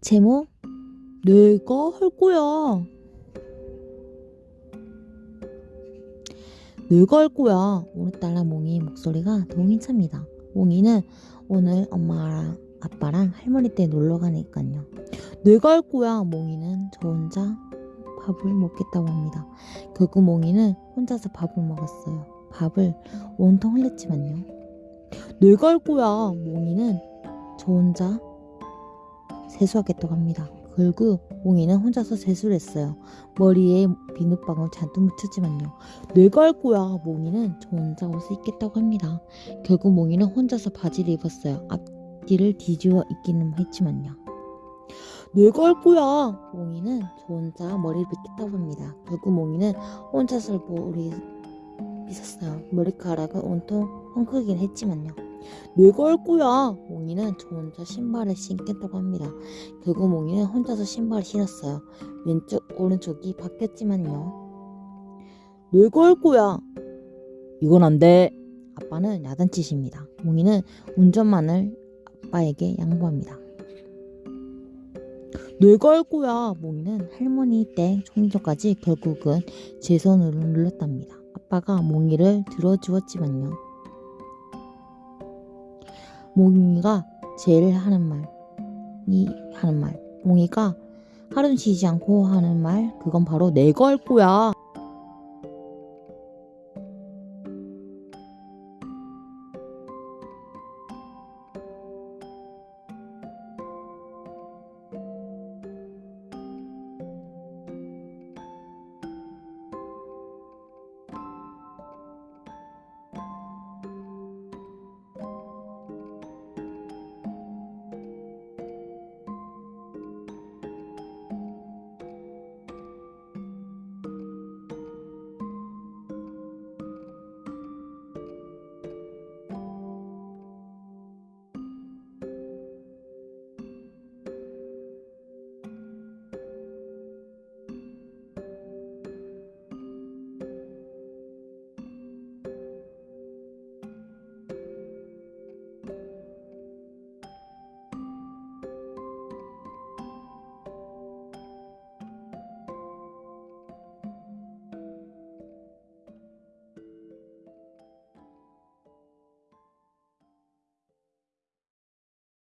제목 내가 할 거야. 내가 할 거야. 오늘따라 몽이 목소리가 더 힘찹니다. 몽이는 오늘 엄마랑 아빠랑 할머니 댁 놀러 가니까요. 내가 할 거야. 몽이는 저 혼자 밥을 먹겠다고 합니다. 결국 몽이는 혼자서 밥을 먹었어요. 밥을 온통 흘렸지만요. 내가 할 거야. 몽이는 저 혼자 세수하겠다고 합니다. 결국 몽이는 혼자서 세수를 했어요. 머리에 비눗방울 잔뜩 묻혔지만요. 내가 할 거야. 몽이는 저 혼자 옷을 입겠다고 합니다. 결국 몽이는 혼자서 바지를 입었어요. 앞뒤를 뒤집어 입기는 했지만요. 내가 할 거야. 몽이는 저 혼자 머리를 빗겠다고 합니다. 결국 몽이는 혼자서 머리 빗었어요. 머리카락은 온통 헝클긴 했지만요. 내가 할 거야. 몽이는 저 혼자 신발을 신겠다고 합니다. 결국 몽이는 혼자서 신발을 신었어요. 왼쪽 오른쪽이 바뀌었지만요. 내가 할 거야. 이건 안 돼. 아빠는 야단치십니다. 몽이는 운전만을 아빠에게 양보합니다. 내가 할 거야. 몽이는 할머니 댁 총리전까지 결국은 제 손으로 눌렀답니다. 아빠가 몽이를 들어주었지만요. 몽이가 제일 하는 말이 하는 말. 몽이가 하루 쉬지 않고 하는 말 그건 바로 내가 할 거야.